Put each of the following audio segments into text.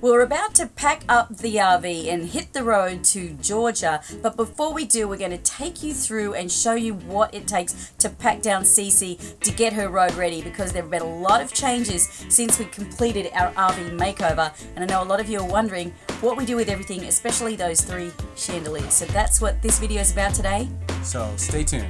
We're about to pack up the RV and hit the road to Georgia, but before we do, we're going to take you through and show you what it takes to pack down Cece to get her road ready because there have been a lot of changes since we completed our RV makeover. And I know a lot of you are wondering what we do with everything, especially those three chandeliers. So that's what this video is about today. So stay tuned.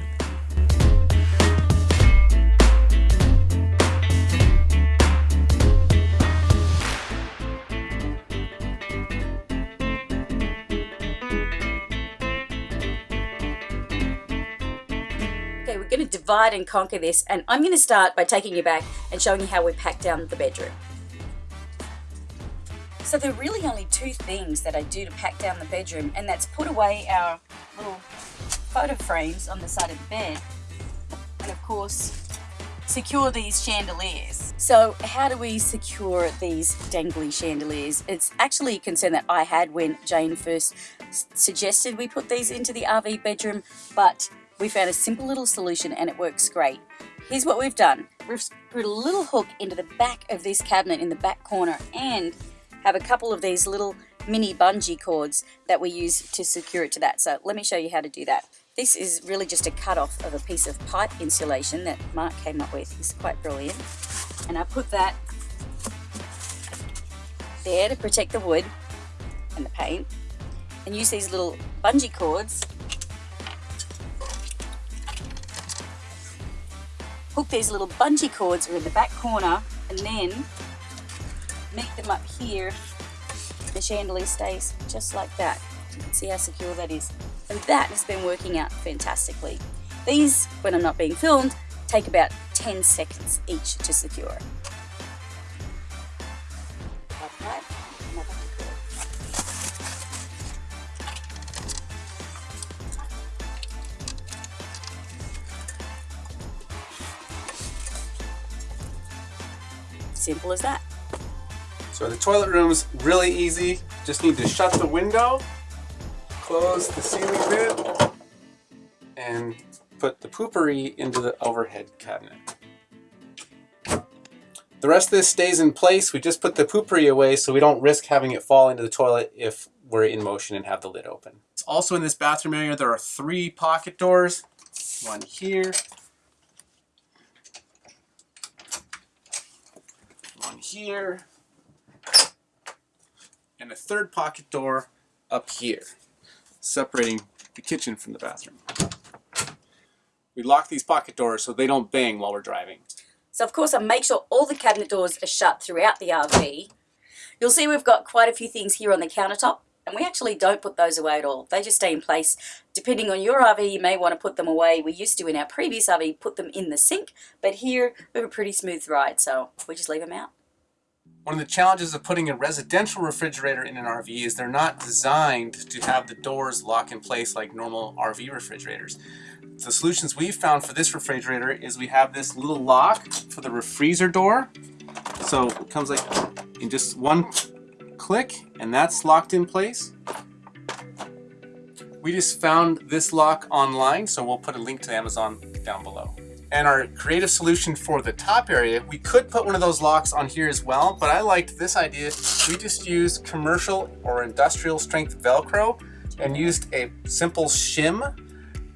Okay, we're going to divide and conquer this, and I'm going to start by taking you back and showing you how we pack down the bedroom. So there are really only two things that I do to pack down the bedroom, and that's put away our little photo frames on the side of the bed, and of course, secure these chandeliers. So how do we secure these dangly chandeliers? It's actually a concern that I had when Jane first suggested we put these into the RV bedroom, but we found a simple little solution and it works great. Here's what we've done. We've screwed a little hook into the back of this cabinet in the back corner and have a couple of these little mini bungee cords that we use to secure it to that. So let me show you how to do that. This is really just a cut off of a piece of pipe insulation that Mark came up with. It's quite brilliant. And I put that there to protect the wood and the paint and use these little bungee cords these little bungee cords are in the back corner and then meet them up here. The chandelier stays just like that. You can see how secure that is. And that has been working out fantastically. These when I'm not being filmed take about 10 seconds each to secure. Simple as that. So the toilet room's really easy. Just need to shut the window, close the ceiling vent, and put the Poo-Pourri into the overhead cabinet. The rest of this stays in place. We just put the Poo-Pourri away so we don't risk having it fall into the toilet if we're in motion and have the lid open. Also in this bathroom area, there are three pocket doors. One here, one here, and a third pocket door up here, separating the kitchen from the bathroom. We lock these pocket doors so they don't bang while we're driving. So of course I make sure all the cabinet doors are shut throughout the RV. You'll see we've got quite a few things here on the countertop and we actually don't put those away at all. They just stay in place. Depending on your RV, you may want to put them away. We used to, in our previous RV, put them in the sink, but here we have a pretty smooth ride, so we just leave them out. One of the challenges of putting a residential refrigerator in an RV is they're not designed to have the doors lock in place like normal RV refrigerators. The solutions we've found for this refrigerator is we have this little lock for the freezer door. So it comes like in just one click and that's locked in place. We just found this lock online, so we'll put a link to Amazon down below. And our creative solution for the top area, we could put one of those locks on here as well, but I liked this idea. We just used commercial or industrial strength Velcro and used a simple shim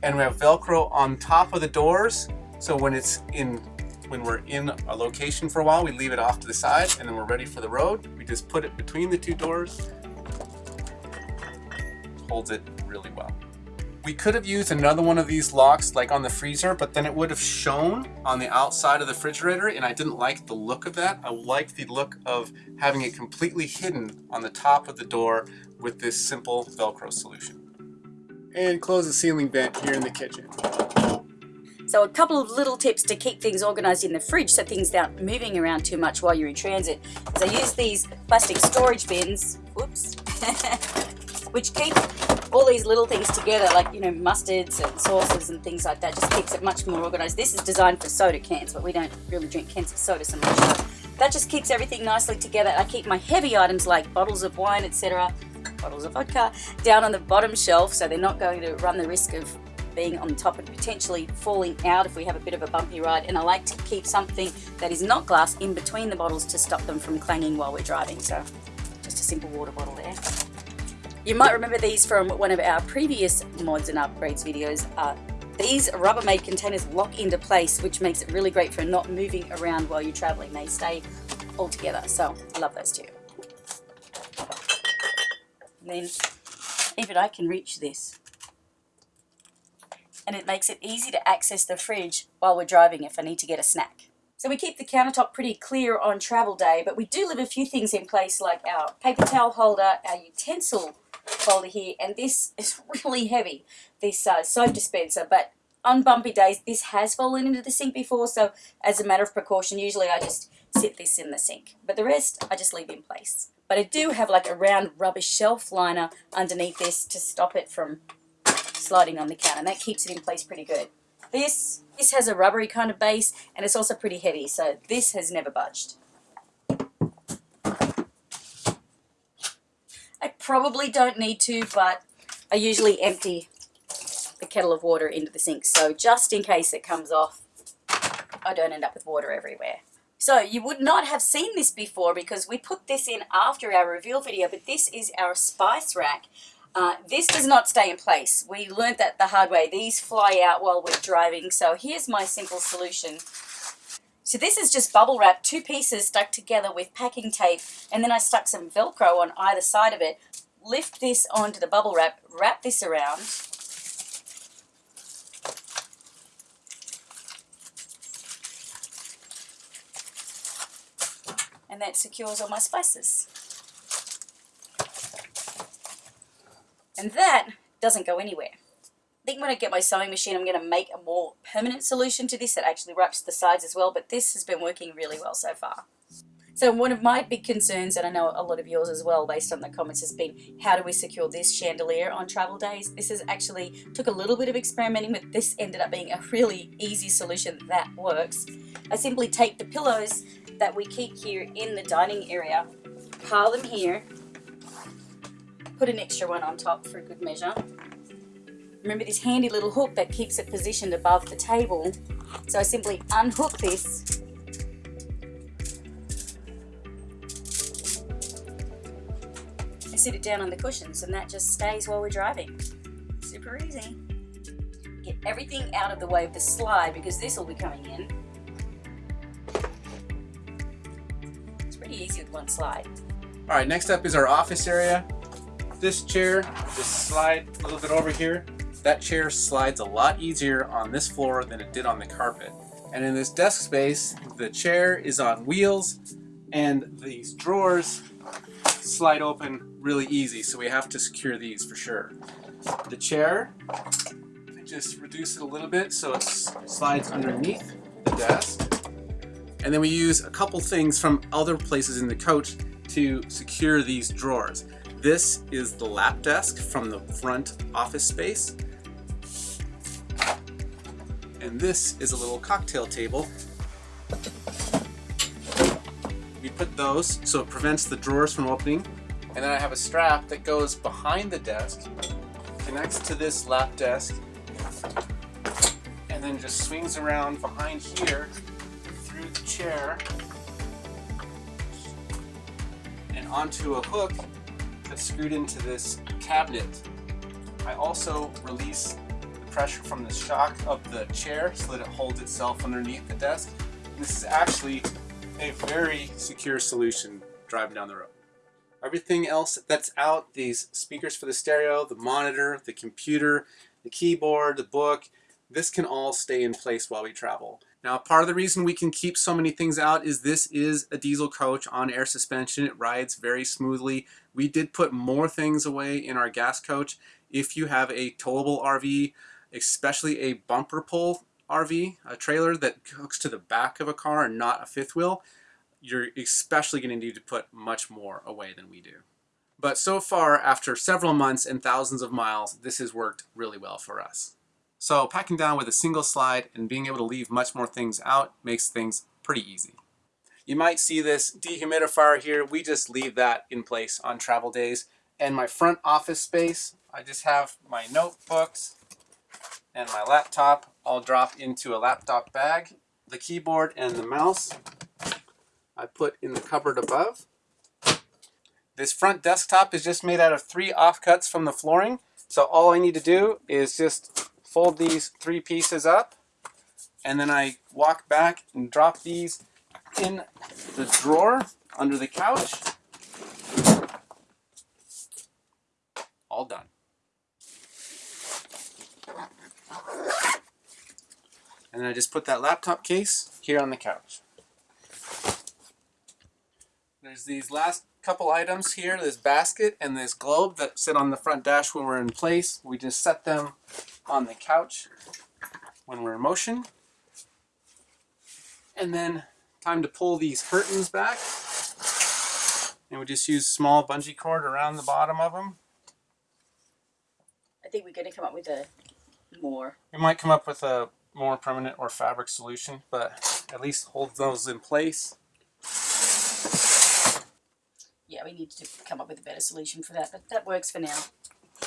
and we have Velcro on top of the doors. So when it's in, when we're in a location for a while, we leave it off to the side and then we're ready for the road. We just put it between the two doors. Holds it really well. We could have used another one of these locks like on the freezer, but then it would have shown on the outside of the refrigerator and I didn't like the look of that. I liked the look of having it completely hidden on the top of the door with this simple Velcro solution. And close the ceiling vent here in the kitchen. So a couple of little tips to keep things organized in the fridge so things aren't moving around too much while you're in transit I use these plastic storage bins, whoops, which keeps all these little things together like you know mustards and sauces and things like that just keeps it much more organized. This is designed for soda cans but we don't really drink cans of soda so much. That just keeps everything nicely together. I keep my heavy items like bottles of wine etc bottles of vodka down on the bottom shelf so they're not going to run the risk of being on top and potentially falling out if we have a bit of a bumpy ride. And I like to keep something that is not glass in between the bottles to stop them from clanging while we're driving. So just a simple water bottle there. You might remember these from one of our previous mods and upgrades videos. Uh, these Rubbermaid containers lock into place, which makes it really great for not moving around while you're traveling. They stay all together, so I love those too. And then even I can reach this. And it makes it easy to access the fridge while we're driving if I need to get a snack. So we keep the countertop pretty clear on travel day, but we do leave a few things in place like our paper towel holder, our utensil folder here, and this is really heavy, this uh, soap dispenser, but on bumpy days, this has fallen into the sink before, so as a matter of precaution, usually I just sit this in the sink. But the rest, I just leave in place. But I do have like a round rubber shelf liner underneath this to stop it from sliding on the counter, and that keeps it in place pretty good. This, this has a rubbery kind of base, and it's also pretty heavy, so this has never budged. I probably don't need to, but I usually empty the kettle of water into the sink. So just in case it comes off, I don't end up with water everywhere. So you would not have seen this before because we put this in after our reveal video, but this is our spice rack. Uh, this does not stay in place. We learned that the hard way. These fly out while we're driving. So here's my simple solution. So this is just bubble wrap, two pieces stuck together with packing tape, and then I stuck some Velcro on either side of it. Lift this onto the bubble wrap, wrap this around, and that secures all my spices. And that doesn't go anywhere. I think when I get my sewing machine, I'm going to make a more permanent solution to this that actually wraps the sides as well, but this has been working really well so far. So one of my big concerns, and I know a lot of yours as well, based on the comments, has been how do we secure this chandelier on travel days? This is actually took a little bit of experimenting, but this ended up being a really easy solution that works. I simply take the pillows that we keep here in the dining area, pile them here, put an extra one on top for a good measure. Remember this handy little hook that keeps it positioned above the table. So I simply unhook this sit it down on the cushions and that just stays while we're driving. Super easy. Get everything out of the way of the slide because this will be coming in. It's pretty easy with one slide. All right, next up is our office area. This chair, just slide a little bit over here. That chair slides a lot easier on this floor than it did on the carpet. And in this desk space, the chair is on wheels and these drawers slide open really easy, so we have to secure these for sure. The chair, just reduce it a little bit so it slides underneath the desk. And then we use a couple things from other places in the coach to secure these drawers. This is the lap desk from the front office space. And this is a little cocktail table. We put those so it prevents the drawers from opening. And then I have a strap that goes behind the desk, connects to this lap desk, and then just swings around behind here through the chair and onto a hook that's screwed into this cabinet. I also release the pressure from the shock of the chair so that it holds itself underneath the desk. This is actually a very secure solution driving down the road. Everything else that's out, these speakers for the stereo, the monitor, the computer, the keyboard, the book, this can all stay in place while we travel. Now, part of the reason we can keep so many things out is this is a diesel coach on air suspension. It rides very smoothly. We did put more things away in our gas coach. If you have a towable RV, especially a bumper pull RV, a trailer that hooks to the back of a car and not a fifth wheel, you're especially going to need to put much more away than we do. But so far, after several months and thousands of miles, this has worked really well for us. So packing down with a single slide and being able to leave much more things out makes things pretty easy. You might see this dehumidifier here. We just leave that in place on travel days. And my front office space, I just have my notebooks and my laptop all drop into a laptop bag. The keyboard and the mouse I put in the cupboard above. This front desktop is just made out of three offcuts from the flooring. So all I need to do is just fold these three pieces up and then I walk back and drop these in the drawer under the couch. All done. And then I just put that laptop case here on the couch. There's these last couple items here, this basket and this globe that sit on the front dash when we're in place. We just set them on the couch when we're in motion. And then time to pull these curtains back. And we just use small bungee cord around the bottom of them. I think we're going to come up with a more. We might come up with a more permanent or fabric solution, but at least hold those in place. Yeah, we need to come up with a better solution for that, but that works for now.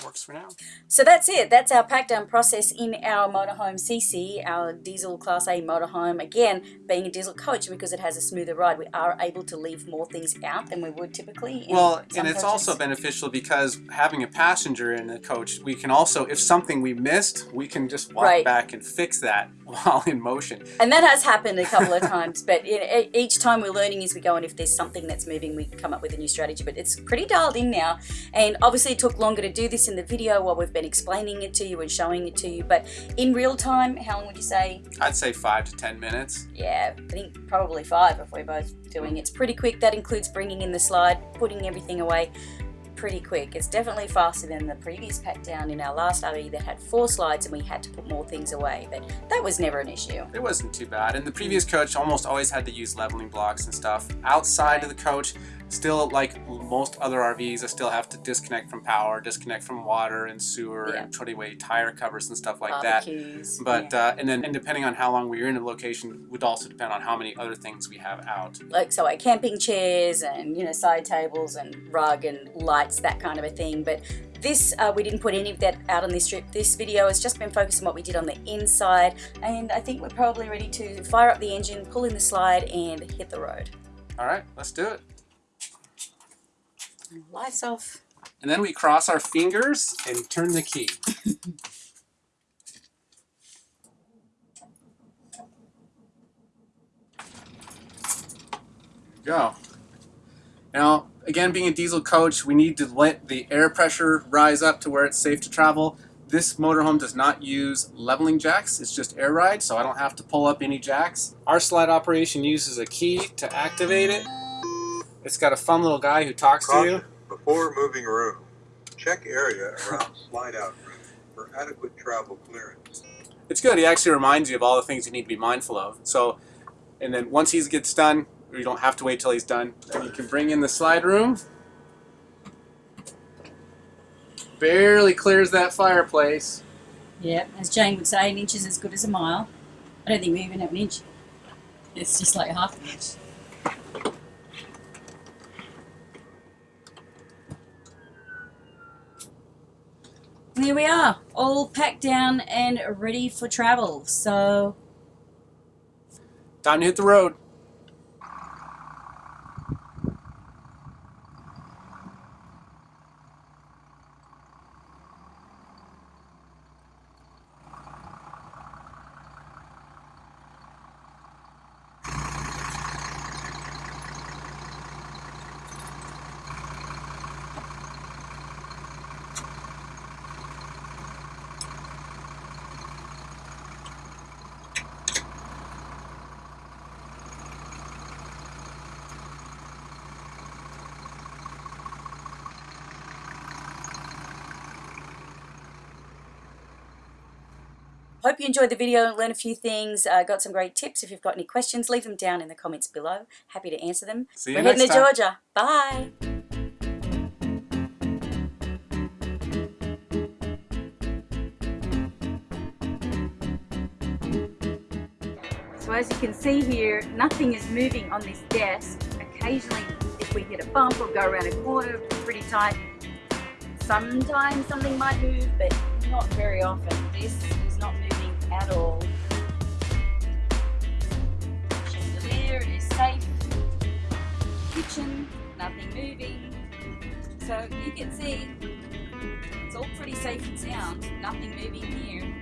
Works for now. So that's it. That's our pack down process in our motorhome CC, our diesel class A motorhome. Again, being a diesel coach because it has a smoother ride, we are able to leave more things out than we would typically. in Well, and it's coaches. also beneficial because having a passenger in the coach, we can also, if something we missed, we can just walk Right. back and fix that while in motion. And that has happened a couple of times, but each time we're learning as we go, and if there's something that's moving, we come up with a new strategy. But it's pretty dialed in now, and obviously it took longer to do this in the video while we've been explaining it to you and showing it to you. But in real time, how long would you say? I'd say five to ten minutes. Yeah, I think probably five if we're both doing it. It's pretty quick. That includes bringing in the slide, putting everything away. Pretty quick. It's definitely faster than the previous pack down in our last RV that had four slides and we had to put more things away. But that was never an issue. It wasn't too bad. And the previous coach almost always had to use leveling blocks and stuff. Outside of the coach, still like most other RVs, I still have to disconnect from power, disconnect from water and sewer Yeah. and put away tire covers and stuff like that. But yeah. uh, and then and depending on how long we are in a location would also depend on how many other things we have out. like so like camping chairs and you know side tables and rug and lights that kind of a thing but this uh, we didn't put any of that out on this trip this video has just been focused on what we did on the inside and i think we're probably ready to fire up the engine pull in the slide and hit the road All right, let's do it. Lights off And then we cross our fingers and turn the key. Go. Now, again, being a diesel coach, we need to let the air pressure rise up to where it's safe to travel. This motorhome does not use leveling jacks, it's just air ride, so I don't have to pull up any jacks. Our slide operation uses a key to activate it. It's got a fun little guy who talks to you. Caution, before moving room, check area around slide out room for adequate travel clearance. it's good. He actually reminds you of all the things you need to be mindful of. So, and then once he gets done, you don't have to wait till he's done. Then you can bring in the slide room. Barely clears that fireplace. yeah as jane would say an inch is as good as a mile i don't think we even have an inch it's just like half an inch Here we are, all packed down and ready for travel. So, Time to hit the road. Hope you enjoyed the video and learned a few things. Uh, got some great tips. If you've got any questions, leave them down in the comments below. Happy to answer them. See you We're next heading to. Georgia. Bye. So as you can see here, nothing is moving on this desk. Occasionally, if we hit a bump or go around a corner, it's pretty tight. Sometimes something might move, but not very often. This all. Chandelier, is safe. Kitchen, nothing moving. So you can see it's all pretty safe and sound, nothing moving here.